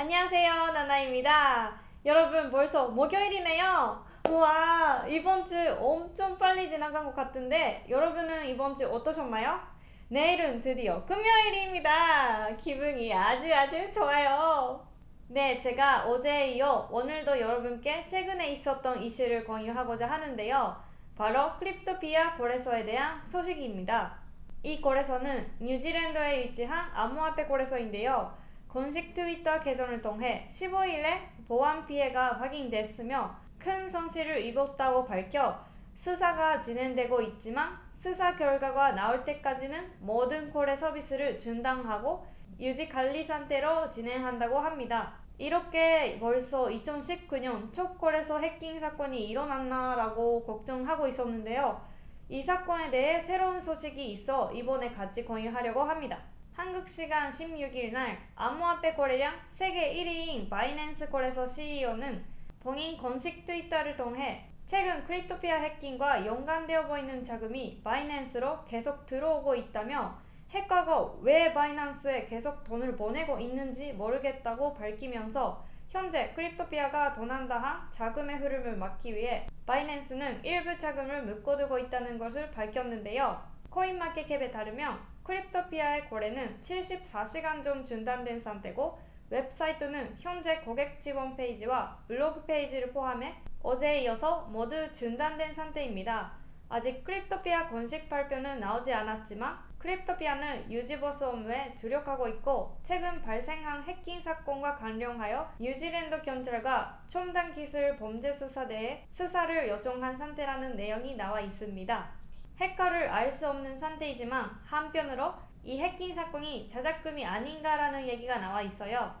안녕하세요 나나입니다. 여러분 벌써 목요일이네요. 우와 이번 주 엄청 빨리 지나간 것 같은데 여러분은 이번 주 어떠셨나요? 내일은 드디어 금요일입니다. 기분이 아주 아주 좋아요. 네 제가 어제에 이어 오늘도 여러분께 최근에 있었던 이슈를 공유하고자 하는데요. 바로 크립토피아 거래소에 대한 소식입니다. 이 거래소는 뉴질랜드에 위치한 암호화폐 거래소인데요 공식 트위터 계정을 통해 15일에 보안 피해가 확인됐으며 큰 손실을 입었다고 밝혀 수사가 진행되고 있지만 수사 결과가 나올 때까지는 모든 거래 서비스를 중단하고 유지 관리 상태로 진행한다고 합니다. 이렇게 벌써 2019년 첫 거래소 해킹 사건이 일어났나라고 걱정하고 있었는데요. 이 사건에 대해 새로운 소식이 있어 이번에 같이 공유하려고 합니다. 한국 시간 16일 날 암호화폐 거래량 세계 1위인 바이낸스 거래소 CEO는 본인 공식 트위터를 통해 최근 크립토피아 해킹과 연관되어 보이는 자금이 바이낸스로 계속 들어오고 있다며 해커가 왜 바이낸스에 계속 돈을 보내고 있는지 모르겠다고 밝히면서 현재 크립토피아가 도난당한 자금의 흐름을 막기 위해 바이낸스는 일부 자금을 묶어두고 있다는 것을 밝혔는데요. 코인마켓캡에 따르면 크립토피아의 거래는 74시간 전 중단된 상태고 웹사이트는 현재 고객 지원 페이지와 블로그 페이지를 포함해 어제에 이어서 모두 중단된 상태입니다. 아직 크립토피아 공식 발표는 나오지 않았지만 크립토피아는 유지보수 업무에 주력하고 있고 최근 발생한 해킹 사건과 관련하여 뉴질랜드 경찰과 첨단 기술 범죄 수사대에 수사를 요청한 상태라는 내용이 나와 있습니다. 해커를 알 수 없는 상태이지만 한편으로 이 해킹 사건이 자작금이 아닌가라는 얘기가 나와 있어요.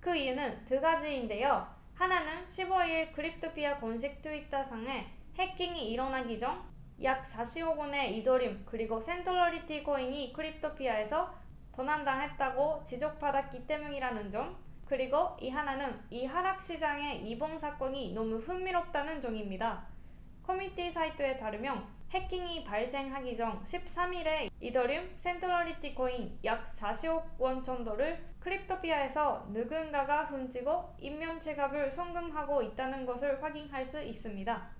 그 이유는 두 가지인데요. 하나는 15일 크립토피아 공식 트위터상에 해킹이 일어나기 전 약 40억 원의 이더리움 그리고 센트러리티 코인이 크립토피아에서 도난당했다고 지적받았기 때문이라는 점 그리고 이 하나는 이 하락시장의 이번 사건이 너무 흥미롭다는 점입니다. 커뮤니티 사이트에 따르면 해킹이 발생하기 전 13일에 이더리움 센트러리티 코인 약 40억 원 정도를 크립토피아에서 누군가가 훔치고 익명 지갑으로 송금하고 있다는 것을 확인할 수 있습니다.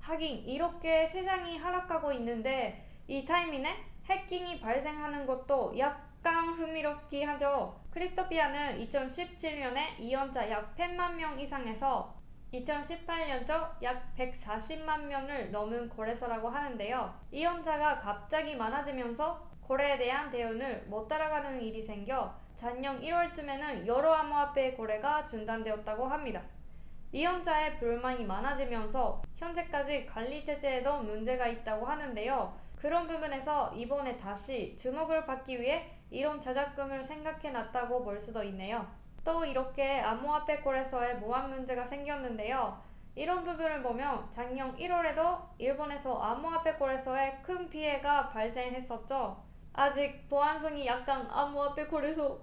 하긴 이렇게 시장이 하락하고 있는데 이 타이밍에 해킹이 발생하는 것도 약간 흥미롭긴 하죠. 크립토피아는 2017년에 이용자 약 100만 명 이상에서 2018년적 약 140만 명을 넘은 거래소라고 하는데요. 이용자가 갑자기 많아지면서 거래에 대한 대응을 못 따라가는 일이 생겨 작년 1월쯤에는 여러 암호화폐 거래가 중단되었다고 합니다. 이용자의 불만이 많아지면서 현재까지 관리 체제에도 문제가 있다고 하는데요. 그런 부분에서 이번에 다시 주목을 받기 위해 이런 자작금을 생각해 놨다고 볼 수도 있네요. 또 이렇게 암호화폐 거래소에 모함 문제가 생겼는데요. 이런 부분을 보면 작년 1월에도 일본에서 암호화폐 거래소에 큰 피해가 발생했었죠. 아직 보안성이 약간 암호화폐 거래소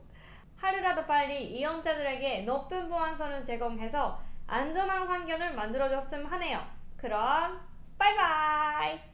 하루라도 빨리 이용자들에게 높은 보안성을 제공해서 안전한 환경을 만들어줬으면 하네요. 그럼 바이바이